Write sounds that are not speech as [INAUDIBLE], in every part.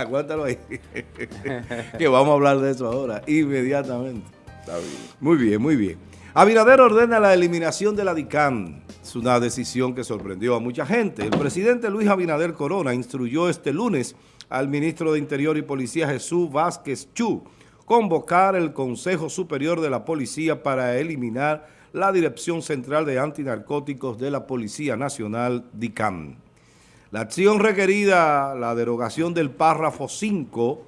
Aguántalo ahí. [LAUGHS] que vamos a hablar de eso ahora, inmediatamente. Muy bien, muy bien. Abinader ordena la eliminación de la DICAM. Es una decisión que sorprendió a mucha gente. El presidente Luis Abinader Corona instruyó este lunes al ministro de Interior y Policía Jesús Vázquez Chu convocar el Consejo Superior de la Policía para eliminar la Dirección Central de Antinarcóticos de la Policía Nacional, DICAM. La acción requerida, la derogación del párrafo 5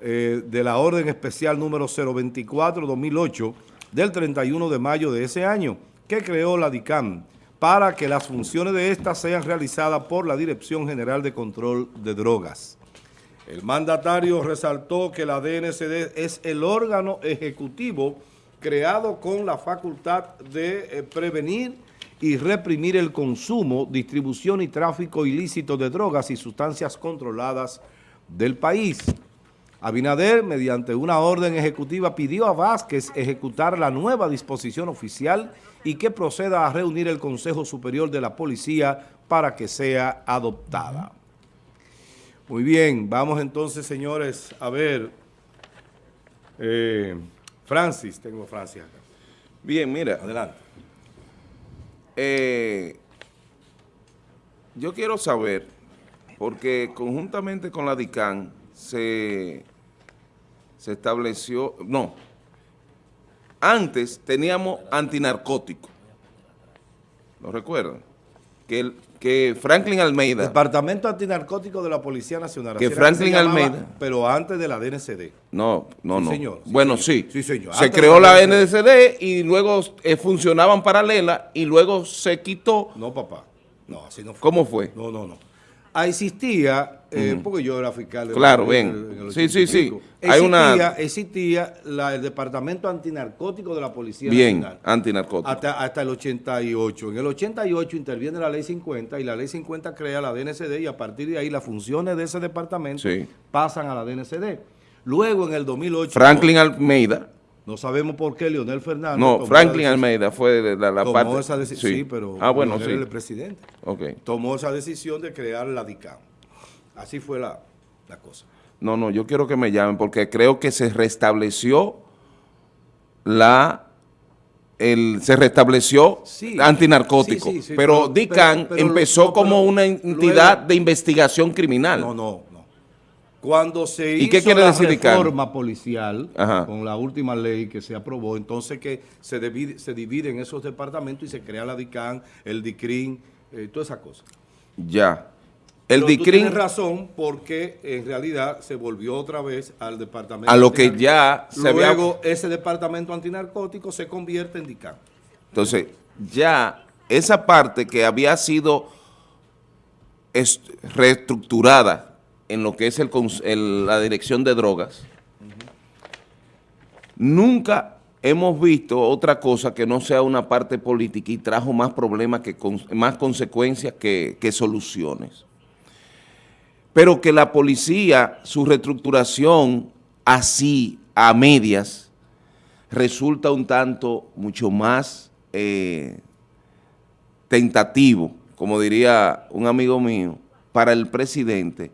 eh, de la Orden Especial número 024-2008 del 31 de mayo de ese año, que creó la DICAM, para que las funciones de ésta sean realizadas por la Dirección General de Control de Drogas. El mandatario resaltó que la DNCD es el órgano ejecutivo creado con la facultad de eh, prevenir y reprimir el consumo, distribución y tráfico ilícito de drogas y sustancias controladas del país. Abinader, mediante una orden ejecutiva, pidió a Vázquez ejecutar la nueva disposición oficial y que proceda a reunir el Consejo Superior de la Policía para que sea adoptada. Muy bien, vamos entonces, señores, a ver. Eh, Francis, tengo Francis acá. Bien, mira. Adelante. Eh, yo quiero saber, porque conjuntamente con la DICAN se, se estableció, no, antes teníamos antinarcótico, ¿lo recuerdan? Que el, que Franklin Almeida... Departamento Antinarcótico de la Policía Nacional. Que Franklin Almeida... Pero antes de la DNCD. No, no, no. Señor, bueno, sí. Sí, señor. Se creó la, DNCD y luego eh, funcionaban paralelas y luego se quitó... No, papá. No, así no fue. ¿Cómo fue? No, no, no. Existía, eh, porque yo era fiscal. De claro, bien. sí, sí, sí. Hay una... existía el Departamento Antinarcótico de la Policía Bien, antinarcótico. Hasta, hasta el 88. En el 88 interviene la Ley 50 y la Ley 50 crea la DNCD y a partir de ahí las funciones de ese departamento pasan a la DNCD. Luego en el 2008... Franklin Almeida no sabemos por qué Leonel Fernández... No, Franklin Almeida fue la, la tomó esa decisión, sí. pero ah, bueno, sí. el presidente. Okay. Tomó esa decisión de crear la DICAM. Así fue la, cosa. No, no, yo quiero que me llamen porque creo que se restableció la... El, se restableció antinarcótico, pero, DICAN empezó como una entidad de investigación criminal. No, no, cuando se hizo la reforma policial, con la última ley que se aprobó, entonces que se divide, se dividen esos departamentos y se crea la DICAN, el DICRIN, eh, toda esa cosa. Ya. El Pero DICRIN... Tú razón porque en realidad se volvió otra vez al departamento... A lo que ya se Luego ese departamento antinarcótico se convierte en DICAN. Entonces, ya esa parte que había sido reestructurada en lo que es el, la dirección de drogas, nunca hemos visto otra cosa que no sea una parte política y trajo más problemas, que más consecuencias que, que soluciones. Pero que la policía, su reestructuración así, a medias, resulta un tanto mucho más eh, tentativo, como diría un amigo mío, para el presidente,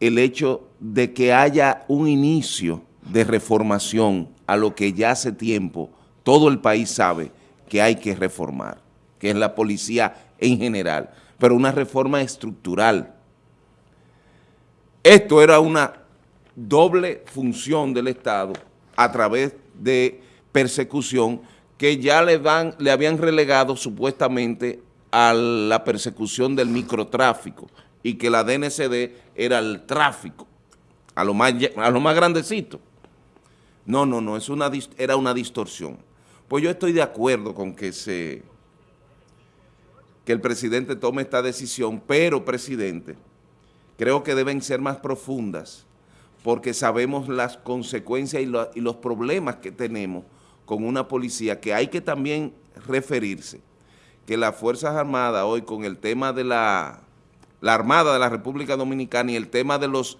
el hecho de que haya un inicio de reformación a lo que ya hace tiempo todo el país sabe que hay que reformar, que es la policía en general, pero una reforma estructural. Esto era una doble función del Estado a través de persecución que ya le, le habían relegado supuestamente a la persecución del microtráfico, y que la DNCD era el tráfico, a lo más, a lo más grandecito. No, no, no, es una, era una distorsión. Pues yo estoy de acuerdo con que, se, que el presidente tome esta decisión, pero, presidente, creo que deben ser más profundas, porque sabemos las consecuencias y, los problemas que tenemos con una policía, que hay que también referirse, que las Fuerzas Armadas hoy con el tema de la la Armada de la República Dominicana y el tema de los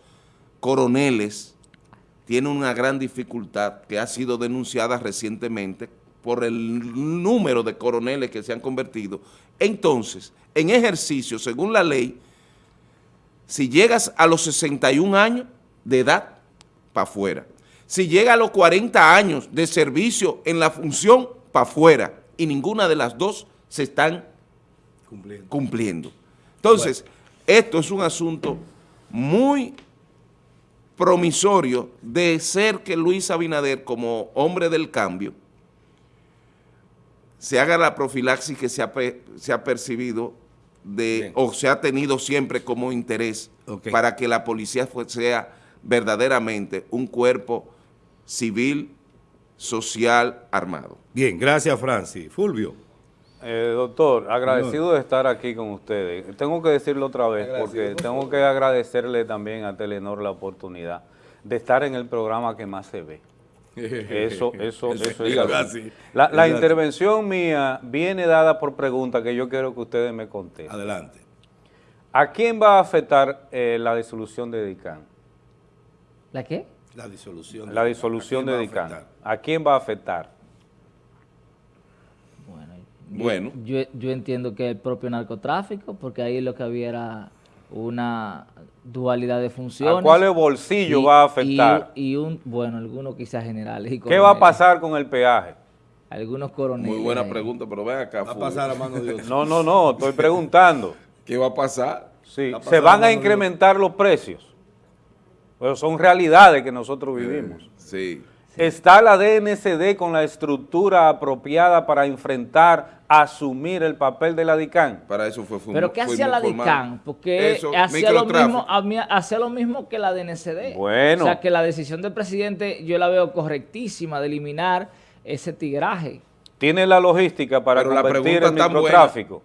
coroneles tiene una gran dificultad que ha sido denunciada recientemente por el número de coroneles que se han convertido. Entonces, en ejercicio, según la ley, Si llegas a los 61 años de edad, para afuera. Si llega a los 40 años de servicio en la función, para afuera. Y ninguna de las dos se están cumpliendo. cumpliendo. Entonces, esto es un asunto muy promisorio de ser que Luis Abinader, como hombre del cambio, se haga la profilaxis que se ha, se ha percibido de, o se ha tenido siempre como interés para que la policía sea verdaderamente un cuerpo civil, social, armado. Bien, gracias Francis. Fulvio. Eh, doctor, agradecido de estar aquí con ustedes. Tengo que decirlo otra vez porque tengo que agradecerle también a Telenor la oportunidad de estar en el programa que más se ve. Eso, [LAUGHS] eso, eso es La, la intervención mía viene dada por pregunta que yo quiero que ustedes me contesten. Adelante. ¿A quién va a afectar eh, la disolución de DICAN? ¿La qué? La disolución. La disolución de DICAN. ¿A quién va a afectar? Bueno, Yo, yo, entiendo que el propio narcotráfico, porque ahí lo que había era una dualidad de funciones. ¿A cuál bolsillo va a afectar? Y, un, bueno, algunos quizás generales. Y ¿Qué va a pasar con el peaje? Algunos coroneles. Muy buena pregunta, pero ven acá. Va a pasar a mano de Dios. No, no, no, estoy preguntando. [LAUGHS] ¿Qué va a pasar? Sí, se van a incrementar los precios. Pero son realidades que nosotros vivimos. Sí. ¿Está la DNCD con la estructura apropiada para enfrentar, asumir el papel de la DICAN? Para eso fue fundamental. ¿Pero qué hacía la DICAN? Porque hacía, lo mismo, hacía lo mismo que la DNCD. Bueno. O sea, que la decisión del presidente yo la veo correctísima de eliminar ese tigraje. ¿Tiene la logística para convertir el microtráfico?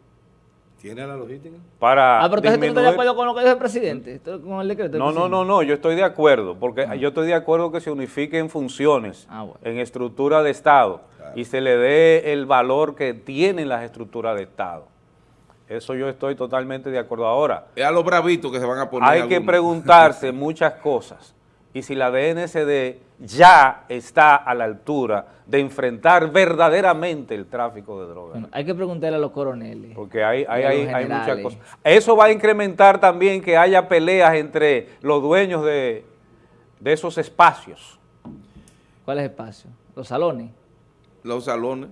¿Tiene la logística? Para ah, pero tú no estás de acuerdo con lo que dice el presidente, con el decreto. No, no, no, no, yo estoy de acuerdo, porque ah. yo estoy de acuerdo que se unifiquen funciones ah, en estructura de Estado y se le dé el valor que tienen las estructuras de Estado. Eso yo estoy totalmente de acuerdo. Ahora, es a los bravitos que se van a poner. Hay que preguntarse [LAUGHS] muchas cosas y si la DNCD ya está a la altura de enfrentar verdaderamente el tráfico de drogas. hay que preguntarle a los coroneles. Porque hay, hay, hay, muchas cosas. Eso va a incrementar también que haya peleas entre los dueños de, esos espacios. ¿Cuáles espacios? ¿Los salones? Los salones.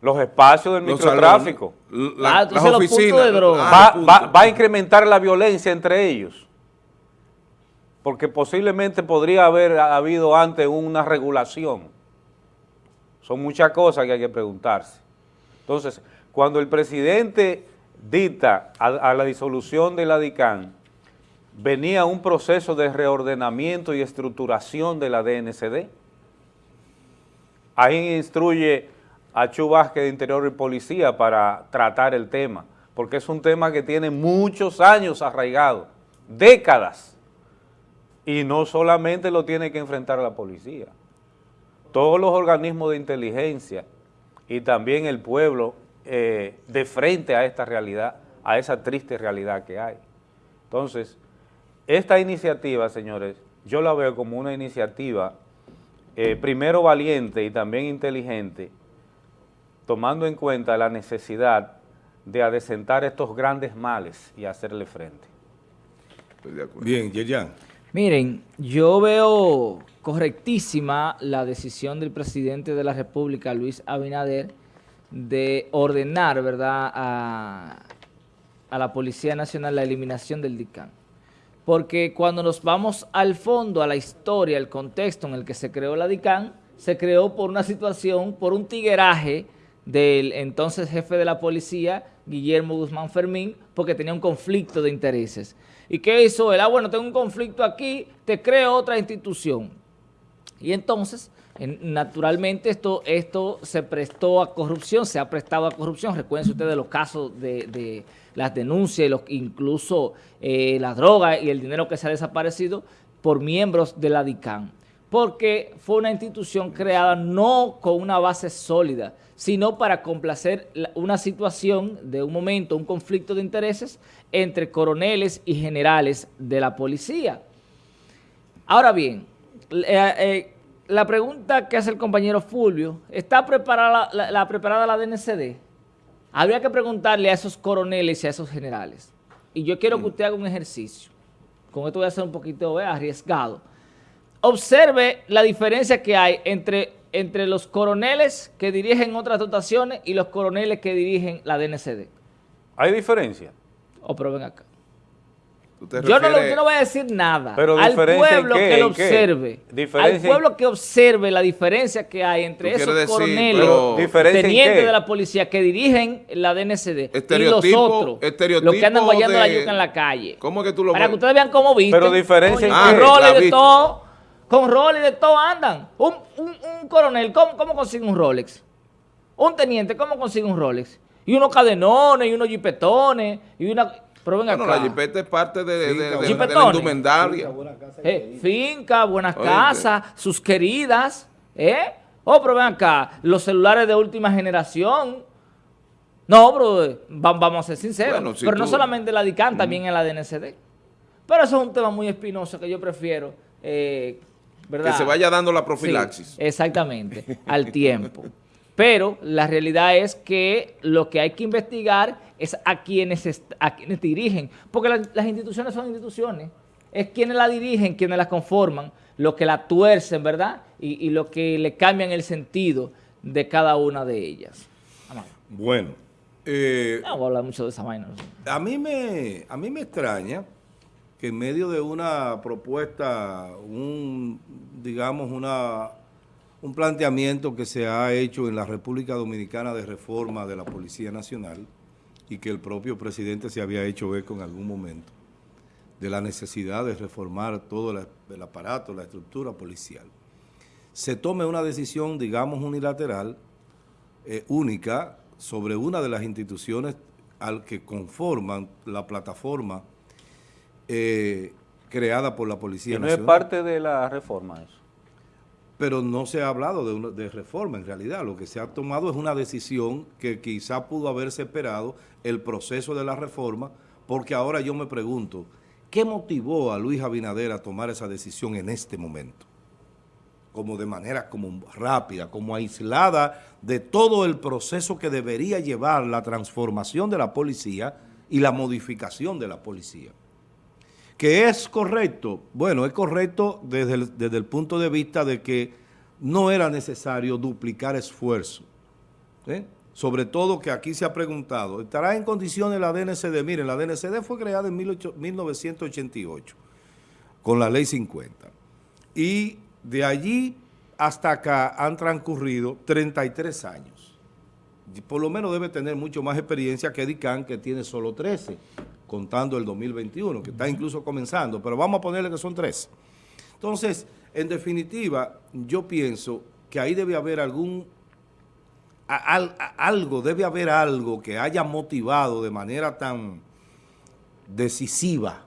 Los espacios del microtráfico. ah, las oficinas. De droga. va a incrementar la violencia entre ellos porque posiblemente podría haber habido antes una regulación. Son muchas cosas que hay que preguntarse. Entonces, cuando el presidente dicta a, la disolución de la DICAN, venía un proceso de reordenamiento y estructuración de la DNCD. Ahí instruye a Chu de Interior y Policía para tratar el tema, porque es un tema que tiene muchos años arraigado, décadas. Y no solamente lo tiene que enfrentar la policía. Todos los organismos de inteligencia y también el pueblo eh, de frente a esta realidad, a esa triste realidad que hay. Entonces, esta iniciativa, señores, yo la veo como una iniciativa eh, primero valiente y también inteligente, tomando en cuenta la necesidad de adecentar estos grandes males y hacerle frente. Bien, Yeyan. Miren, yo veo correctísima la decisión del presidente de la República, Luis Abinader, de ordenar, ¿verdad?, a, la Policía Nacional la eliminación del DICAN. Porque cuando nos vamos al fondo, a la historia, al contexto en el que se creó la DICAN, se creó por una situación, por un tigueraje del entonces jefe de la policía, Guillermo Guzmán Fermín, porque tenía un conflicto de intereses. ¿Y qué hizo él? Ah, bueno, tengo un conflicto aquí, te creo otra institución. Y entonces, naturalmente, esto, esto se prestó a corrupción, se ha prestado a corrupción. Recuerden ustedes los casos de, las denuncias, los, incluso eh, la droga y el dinero que se ha desaparecido por miembros de la DICAN. Porque fue una institución creada no con una base sólida, sino para complacer una situación de un momento, un conflicto de intereses entre coroneles y generales de la policía. Ahora bien, eh, eh, la pregunta que hace el compañero Fulvio, ¿está preparada la, preparada la DNCD? Habría que preguntarle a esos coroneles y a esos generales. Y yo quiero que usted haga un ejercicio. con esto voy a ser un poquito eh, arriesgado. Observe la diferencia que hay entre, entre los coroneles que dirigen otras dotaciones y los coroneles que dirigen la DNCD. ¿Hay diferencia? O prueben acá. ¿Tú te Yo no, lo- refieres- yo no voy a decir nada. Pero al en pueblo qué, que lo en qué? observe. Al en- pueblo que observe la diferencia que hay entre esos decir, coroneles, pero- ¿Diferencia en tenientes qué? de la policía que dirigen la DNCD y los otros, los que andan guayando la yuca en la calle. ¿Cómo es que tú lo Para ves? que ustedes vean cómo visten. Pero diferencia en Oye, qué. Con roles de viste. todo, con roles de todo andan. Un, un- un coronel, ¿cómo, ¿cómo consigue un Rolex? Un teniente, ¿cómo consigue un Rolex? Y unos cadenones, y unos jipetones, y una... Pero ven Bueno, acá. la jipeta es parte de, de- de- de la indumentaria. Eh, finca, buenas Oíste. casas, sus queridas, ¿eh? Oh, pero ven acá, los celulares de última generación. No, pero eh, va- vamos a ser sinceros. Bueno, si pero no solamente en la DICAN, también en la DNCD. Pero eso es un tema muy espinoso que yo prefiero, eh, ¿verdad? Que se vaya dando la Sí, profilaxis. exactamente, al tiempo. Pero la realidad es que lo que hay que investigar es a quienes, a quienes dirigen, porque la- las instituciones son instituciones, es quienes la dirigen, quienes las conforman, lo que la tuercen, ¿verdad? Y, y lo que le cambian el sentido de cada una de ellas. Amado. Bueno, eh, No voy a hablar mucho de esa vaina. a, mí me, a mí me extraña que en medio de una propuesta, un, digamos, un planteamiento que se ha hecho en la República Dominicana de reforma de la Policía Nacional y que el propio presidente se había hecho eco en algún momento, de la necesidad de reformar todo el aparato, la estructura policial, se tome una decisión, digamos, unilateral, eh, única, sobre una de las instituciones al que conforman la plataforma eh, creada por la Policía Y no es Nacional. parte de la reforma eso. Pero no se ha hablado de, una- de reforma en realidad. Lo que se ha tomado es una decisión que quizá pudo haberse esperado el proceso de la reforma, porque ahora yo me pregunto, ¿qué motivó a Luis Abinader a tomar esa decisión en este momento? Como de manera como rápida, como aislada de todo el proceso que debería llevar la transformación de la policía y la modificación de la policía. ¿Que es correcto? Bueno, es correcto desde el, desde el punto de vista de que no era necesario duplicar esfuerzo. ¿eh? Sobre todo que aquí se ha preguntado, ¿estará en condiciones la DNCD? Miren, la DNCD fue creada en 18 1988 con la ley 50. Y de allí hasta acá han transcurrido 33 años. Por lo menos debe tener mucho más experiencia que DICAN, que tiene solo 13, contando el 2021, que está incluso comenzando, pero vamos a ponerle que son 13. Entonces, en definitiva, yo pienso que ahí debe haber algún, algo, debe haber algo que haya motivado de manera tan decisiva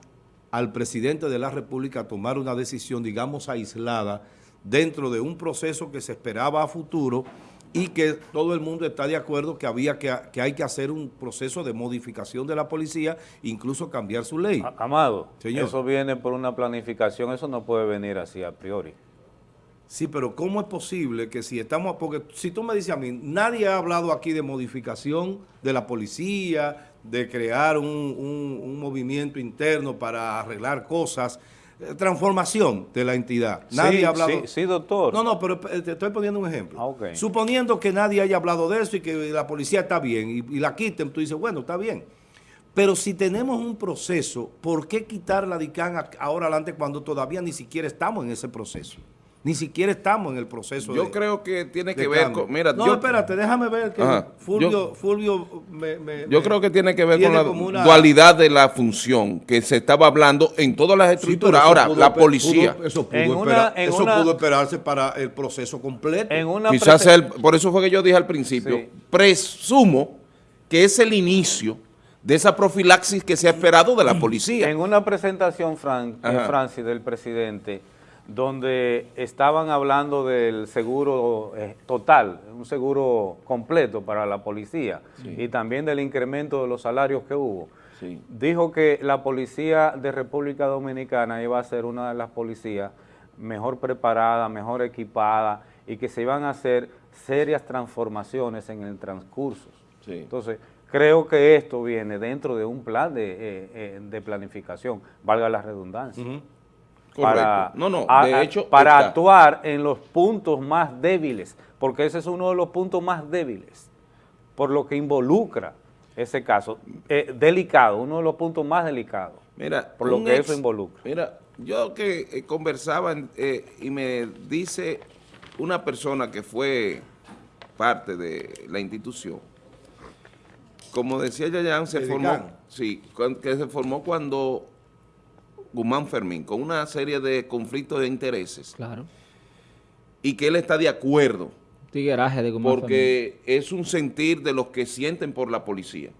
al presidente de la República a tomar una decisión, digamos, aislada, dentro de un proceso que se esperaba a futuro y que todo el mundo está de acuerdo que había que, que hay que hacer un proceso de modificación de la policía, incluso cambiar su ley. Amado, Señor. eso viene por una planificación, eso no puede venir así a priori. Sí, pero ¿cómo es posible que si estamos, porque si tú me dices a mí, nadie ha hablado aquí de modificación de la policía, de crear un, un- un movimiento interno para arreglar cosas, transformación de la entidad. Nadie sí, ha hablado... sí, sí, doctor. No, no, pero eh, te estoy poniendo un ejemplo. Ah. Suponiendo que nadie haya hablado de eso y que la policía está bien y, y la quiten, tú dices, bueno, está bien. Pero si tenemos un proceso, ¿por qué quitar la DICAN ahora adelante cuando todavía ni siquiera estamos en ese proceso? Ni siquiera estamos en el proceso Yo de- creo que tiene que ver cambio. con... Mira, no, yo, espérate, déjame ver que Ajá. Fulvio, Yo- Fulvio me, me- yo creo que tiene que ver tiene con la una- dualidad de la función que se estaba hablando en todas las estructuras. Ahora, pudo la policía... pudo- eso pudo, En una- esperar- en eso una- pudo esperarse para el proceso completo. En una Quizás el- por eso fue que yo dije al principio, Sí. presumo que es el inicio de esa profilaxis que se ha esperado de la policía. En una presentación, Fran, eh, Ajá. Francis, del presidente, donde estaban hablando del seguro eh, total, un seguro completo para la policía, y también del incremento de los salarios que hubo. Sí. Dijo que la policía de República Dominicana iba a ser una de las policías mejor preparada, mejor equipada, y que se iban a hacer serias transformaciones en el transcurso. Sí. Entonces, creo que esto viene dentro de un plan de, eh, eh, de planificación, valga la redundancia. Correcto. No, no, a- de a- hecho, para está. actuar en los puntos más débiles, porque ese es uno de los puntos más débiles, por lo que involucra ese caso, eh, delicado, uno de los puntos más delicados. Mira, Por lo que eso involucra. Mira, yo que eh, conversaba eh, y me dice una persona que fue parte de la institución, como decía Yayan, se ¿El formó, sí, que se formó cuando Guzmán Fermín, con una serie de conflictos de intereses, Claro. y que él está de acuerdo, Tigueraje de Guzmán porque es un sentir de los que sienten por la policía,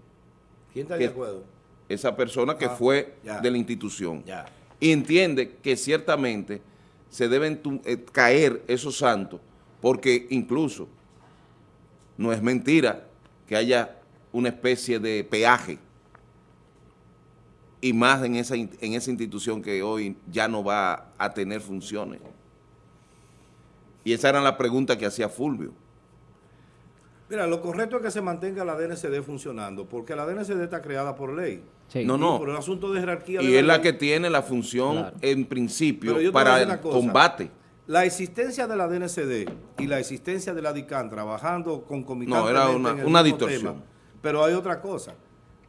¿Quién está ¿Qué? de acuerdo? esa persona que Ah, fue ya. de la institución. Ya. y entiende que ciertamente se deben eh, caer esos santos, porque incluso no es mentira que haya una especie de peaje, y más en esa, in- en esa institución que hoy ya no va a tener funciones. Y esa era la pregunta que hacía Fulvio. Mira, lo correcto es que se mantenga la DNCD funcionando, porque la DNCD está creada por ley. Sí. No, no. Por un asunto de jerarquía. Y de es la que tiene la función Claro. en principio para el cosa. combate. La existencia de la DNCD y la existencia de la DICAN trabajando concomitantemente No, era una- en el una distorsión. tema, pero hay otra cosa.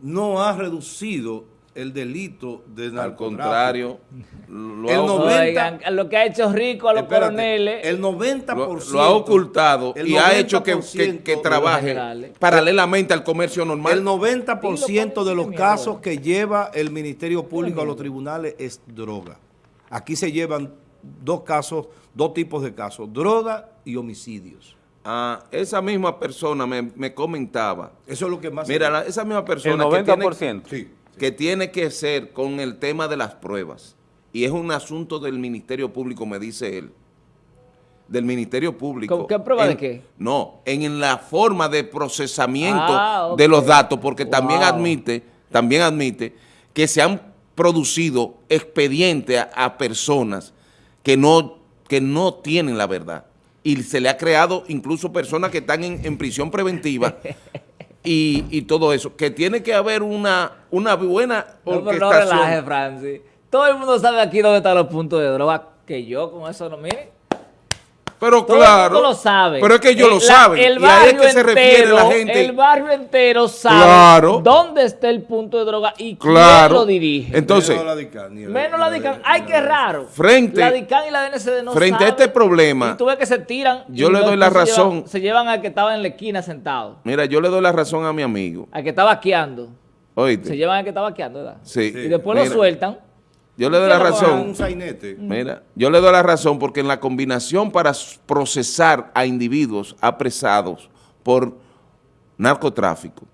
No ha reducido el delito de Al contrario, lo El Oigan, lo que ha hecho rico a los Espérate, coroneles. El 90%. lo, lo ha ocultado el y ha hecho que, que- 90% que de trabaje paralelamente al comercio normal. El 90% de los casos que lleva el Ministerio Público a los tribunales es droga. Aquí se llevan dos casos, dos tipos de casos, droga y homicidios. Ah, esa misma persona me, me comentaba, Eso es lo que más... mira, la- esa misma El persona que 90%. tiene, Sí. Que tiene que ser con el tema de las pruebas, y es un asunto del Ministerio Público, me dice él, del Ministerio Público. ¿Con qué prueba de En- qué? No, en la forma de procesamiento Ah, de los datos, porque también admite, también admite que se han producido expedientes a, a personas que no, que no tienen la verdad. Y se le ha creado incluso personas que están en, en prisión preventiva [LAUGHS] y, y todo eso. Que tiene que haber una, una buena No, pero no orquestación. relaje, Francis. Todo el mundo sabe aquí dónde están los puntos de droga. Que yo con eso no, mire. Pero Todo claro, el mundo lo sabe. pero es que ellos El- lo la- saben. El y ahí es barrio que se refiere la entero- gente. El barrio entero sabe Claro. dónde está el punto de droga y Claro. quién lo dirige. Entonces, Menos la DICAN, el- Menos la DICAN. Ay, la qué raro. Frente- La DICAN y la DNCD no frente a este problema, Y tú ves que se tiran. yo le doy la después se llevan- razón. Se llevan al que estaba en la esquina sentado. mira, yo le doy la razón a mi amigo. Al que estaba vaqueando. Oíste. Se llevan al que estaba vaqueando, ¿verdad? Sí. Y después lo sueltan. Yo le doy ¿Qué la razón. Un. Mira, yo le doy la razón porque en la combinación para procesar a individuos apresados por narcotráfico,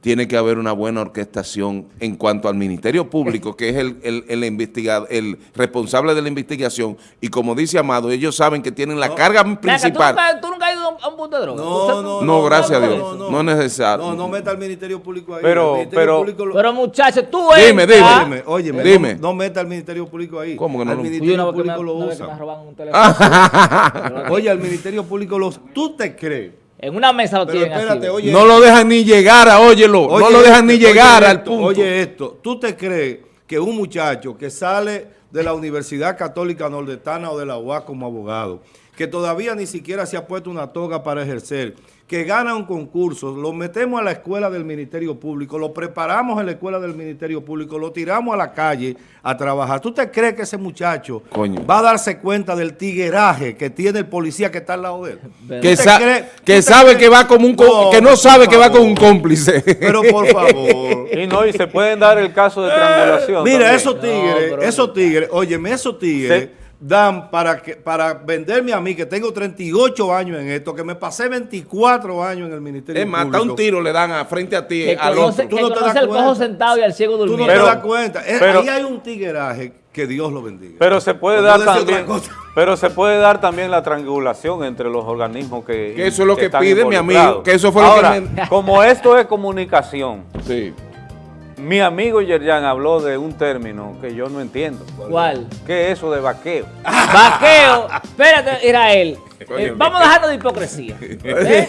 tiene que haber una buena orquestación en cuanto al Ministerio Público, que es el, el, el investigado, el responsable de la investigación, y como dice Amado, ellos saben que tienen la carga Venga, ¿tú, principal. nunca, tú nunca has ido a un- punto de droga. No, ¿Usted no, No, gracias a Dios. no, No es necesario. No, no meta al Ministerio Público ahí. Pero- pero- lo- Pero muchachos, tú Dime, entras- dime, Óyeme, óyeme, Dime. No, no meta al Ministerio Público ahí. ¿Cómo que no Al Ministerio me, Público lo usa. roban un teléfono. [LAUGHS] Oye, al Ministerio Público lo ¿Tú te crees? En una mesa lo Pero tienen espérate, así. oye. No lo dejan ni llegar a, óyelo, no lo dejan esto, ni llegar al punto. Oye esto, ¿tú te crees que un muchacho que sale de la Universidad Católica Nordestana o de la UAS como abogado, que todavía ni siquiera se ha puesto una toga para ejercer, que gana un concurso, lo metemos a la escuela del Ministerio Público, lo preparamos en la escuela del Ministerio Público, lo tiramos a la calle a trabajar. ¿Tú te crees que ese muchacho Coño. va a darse cuenta del tigueraje que tiene el policía que está al lado de él? [LAUGHS] Que, ¿Tú te sa- crees- que tú te sabe crees- que va como un No, que no sabe que va con un cómplice. Pero por [LAUGHS] favor. Y no, y se pueden dar el caso de triangulación. Mira, también. esos tigres, pero- esos tigres, óyeme, esos tigres Se- dan para que para venderme a mí, que tengo 38 años en esto, que me pasé 24 años en el Ministerio Es más, Público. un tiro le dan a frente a ti Que al conoce, otro. Tú que no te das el cojo cuenta. sentado y al ciego Tú no durmiendo. te Pero- das cuenta. Es- pero- ahí hay un tigueraje que Dios lo bendiga. Pero se puede dar también, pero se puede dar también la triangulación entre los organismos que Que eso es lo que están pide mi amigo, que eso fue lo que Ahora, me- como esto es comunicación, Sí. Mi amigo Yerjan habló de un término que yo no entiendo. ¿Cuál? ¿Qué es eso de vaqueo? [LAUGHS] Vaqueo. Espérate, Israel. [LAUGHS] Eh, vamos a dejarnos de hipocresía. [LAUGHS] ¿eh?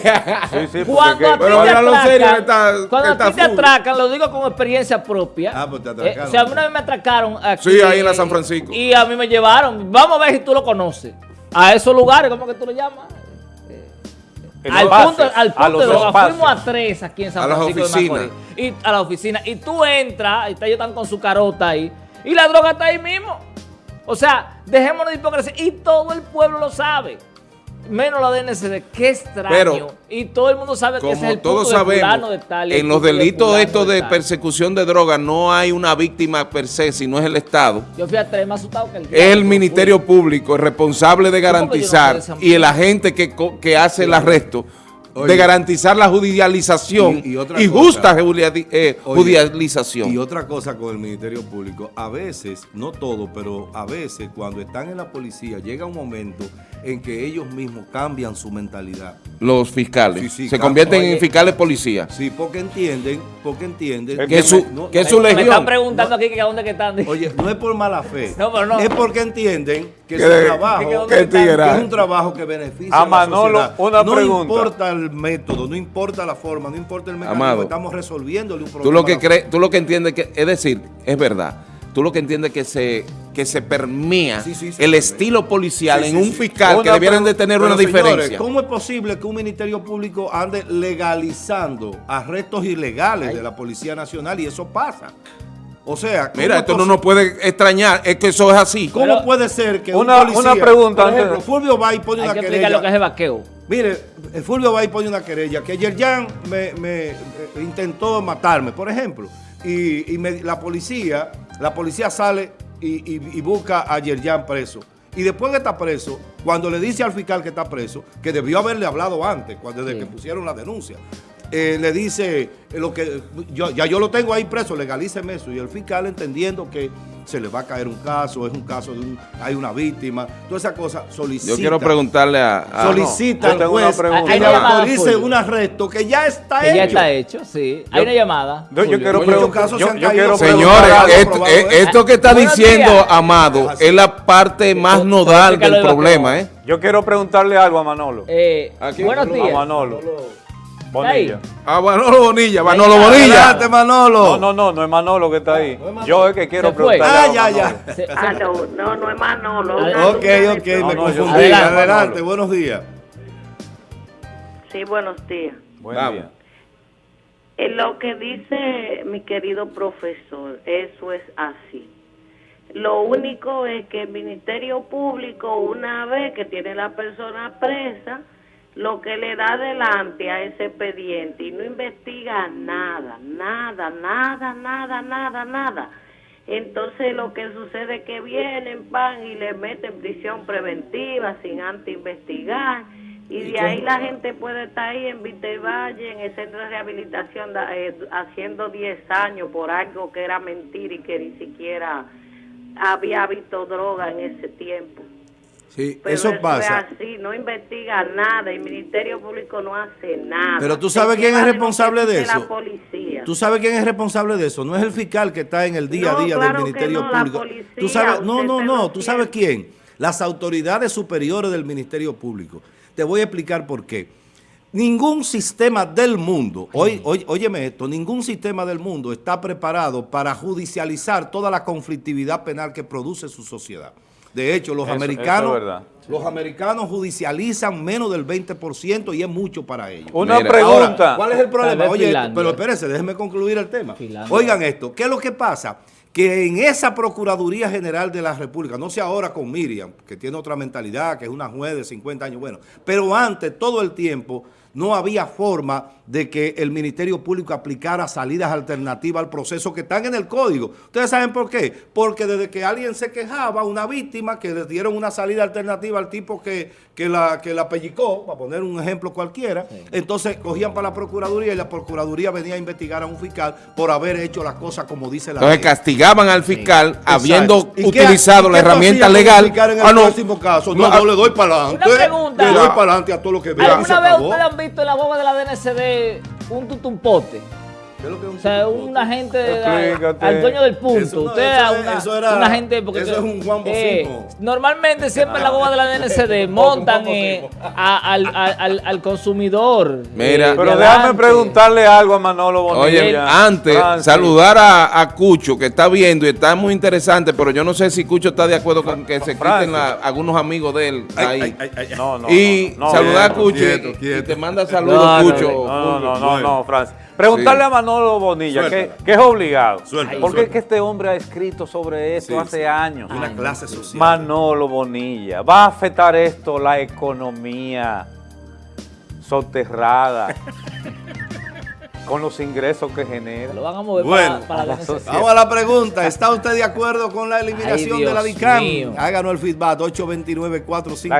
Sí, sí, Cuando a ti Pero te serio, atracan, está- cuando está a ti te atracan, lo digo con experiencia propia. Ah, pues te Eh, atracaron. o sea, una vez me atracaron aquí. Sí, ahí en la San Francisco. Y a mí me llevaron. Vamos a ver si tú lo conoces. A esos lugares, ¿cómo que tú lo llamas? Al punto, al a punto los de droga. espacios. Fuimos a tres aquí en San A las Francisco de. Macorís. Y a la oficina. Y tú entras, y está- ellos están con su carota ahí. Y la droga está ahí mismo. O sea, dejémonos de hipocresía. Y todo el pueblo lo sabe. Menos la DNCD. Qué extraño. Pero, y todo el mundo sabe que ese es el todos punto de sabemos, de tal en los de delitos fulano estos de persecución de drogas no hay una víctima per se, sino es el Estado. Yo fui a tres más asustado que el Es el Ministerio. Público el responsable de no garantizar de y el agente que, que hace el arresto Oye. de garantizar la judicialización Y- y, y otra cosa. justa eh, Oye, judicialización. Y otra cosa con el Ministerio Público, a veces, no todo, pero a veces cuando están en la policía llega un momento en que ellos mismos cambian su mentalidad. Los fiscales Sí, sí, se convierten Oye. en fiscales policías. Sí, porque entienden, porque entienden Que su, no- que Me- su Me están legión. preguntando aquí que a dónde que están. Oye, no es por mala fe. No, pero no. Es porque entienden que Que su de- trabajo que- es un trabajo que beneficia A a, la Manolo, sociedad. una no pregunta. importa el método, no importa la forma, no importa el mecanismo, Amado, estamos resolviéndole un problema. Tú lo que crees, tú lo que entiendes que, es decir, es verdad. Tú lo que entiendes que se que se permea Sí, sí, se el estilo policial Sí, en sí, un fiscal que debieran de tener Pero, una señores, diferencia. ¿Cómo es posible que un Ministerio Público ande legalizando arrestos ilegales de la Policía Nacional y eso pasa? O sea, ¿cómo Mira, es esto no nos puede extrañar, es que eso es así. ¿Cómo Pero- puede ser que Una- un policía, una pregunta por ejemplo, Fulvio Bay pone Hay una que querella, lo que es el vaqueo. mire, el Fulvio Bay pone una querella que Yerjan me, me, eh, intentó matarme, por ejemplo, y, y me- la policía, la policía sale y, y- y busca a Yerjan preso. Y después que está preso, cuando le dice al fiscal que está preso, que debió haberle hablado antes, cuando desde Sí. que pusieron la denuncia, eh, le dice eh, lo que yo, ya yo lo tengo ahí preso, legalíceme eso. Y el fiscal entendiendo que se le va a caer un caso, es un caso de un, hay una víctima, toda esa cosa, solicita. Yo quiero preguntarle a, a- solicita al tengo una juez pregunta. que Hay le autorice un arresto que ya está Que hecho. ya está hecho, sí. Hay Yo- una llamada. Yo, quiero preguntar. Yo, yo quiero Señores, esto, eh, esto que está Buenos diciendo días. Amado Así. es la parte más nodal del de problema. ¿eh? Yo quiero preguntarle algo a Manolo. Eh, Aquí, buenos a a días. Manolo. Bonilla. A Manolo Bonilla, Manolo Bonilla. Adelante, Manolo. No, no, no, no es Manolo que está ahí. Yo es que quiero preguntarle Ah, ya, Manolo. ya. Se- se- Ah, no, no, no es Manolo. Una Ok, ok, me no, yo- confundí. Adelante. Adelante, buenos días. Sí, buenos días. Buen Vamos. día. En lo que dice mi querido profesor, eso es así. Lo único es que el Ministerio Público, una vez que tiene la persona presa, lo que le da adelante a ese expediente y no investiga nada, nada, nada, nada, nada, nada. Entonces lo que sucede es que vienen, van y le meten prisión preventiva sin antes investigar. Y de ahí la gente puede estar ahí en Valle, en el centro de rehabilitación, eh, haciendo 10 años por algo que era mentira y que ni siquiera había visto droga en ese tiempo. Sí, Pero eso pasa. es así, no investiga nada, el Ministerio Público no hace nada. Pero tú sabes quién es responsable de eso. La policía. ¿Tú sabes quién es responsable de eso? No es el fiscal que está en el día a No, día claro del que Ministerio no, Público. policía, tú sabes, no, no, no, tú sabes quién. Las autoridades superiores del Ministerio Público. Te voy a explicar por qué. Ningún sistema del mundo, oí- oí- óyeme esto, ningún sistema del mundo está preparado para judicializar toda la conflictividad penal que produce su sociedad. De hecho, los Eso- eso americanos, es verdad. los americanos judicializan menos del 20% y es mucho para ellos. Una Mira. pregunta. Ahora, ¿cuál es el problema? Oye, Finlandia. pero espérense, déjenme concluir el tema. Finlandia. Oigan esto, ¿qué es lo que pasa? Que en esa Procuraduría General de la República, no sé ahora con Miriam, que tiene otra mentalidad, que es una juez de 50 años, bueno, pero antes, todo el tiempo, no había forma de que el Ministerio Público aplicara salidas alternativas al proceso que están en el código. ¿Ustedes saben por qué? Porque desde que alguien se quejaba, una víctima, que le dieron una salida alternativa al tipo que, que, la, que la pellicó, para poner un ejemplo cualquiera, entonces cogían para la Procuraduría y la Procuraduría venía a investigar a un fiscal por haber hecho las cosas como dice la Entonces ley. castigaban al fiscal habiendo Exacto. ¿Y qué- utilizado la herramienta legal. En el Ah, no. próximo caso, no, No, yo le doy para adelante. Le doy para adelante a todo lo que vea y se ¿Alguna vez acabó. ustedes han visto en la boba de la DNCD un tutumpote? ¿Qué es lo que es un O sea, un agente, al dueño del punto. Eso no, Usted eso una, eso era- una gente porque eso es un Juan eh, normalmente siempre en la boba de la [LAUGHS] DNCD montan eh, a- al, al- al- consumidor. Mira. de Pero déjame preguntarle algo a Manolo Bonilla. Oye, antes, Francis. saludar a, a Cucho, que está viendo y está muy interesante, pero yo no sé si Cucho está de acuerdo con que se Francis. quiten la- algunos amigos de él ahí. ay, ay, ay, ay. No, no, y no, no, saludar a Cucho y- quieto, y, quieto. te manda saludos, No, no, Cucho. No, no, no, no, Francis. Preguntarle Sí. a Manolo Bonilla, que, es obligado. Suéltala, porque suéltala. es que este hombre ha escrito sobre esto Sí, hace sí. años. Una clase social. Manolo Bonilla, ¿va a afectar esto la economía soterrada [LAUGHS] con los ingresos que genera? Lo van a mover Bueno, para, para la. Vamos a la pregunta. ¿Está usted de acuerdo con la eliminación Ay, de la DICAM? mío. Háganos el feedback 829 45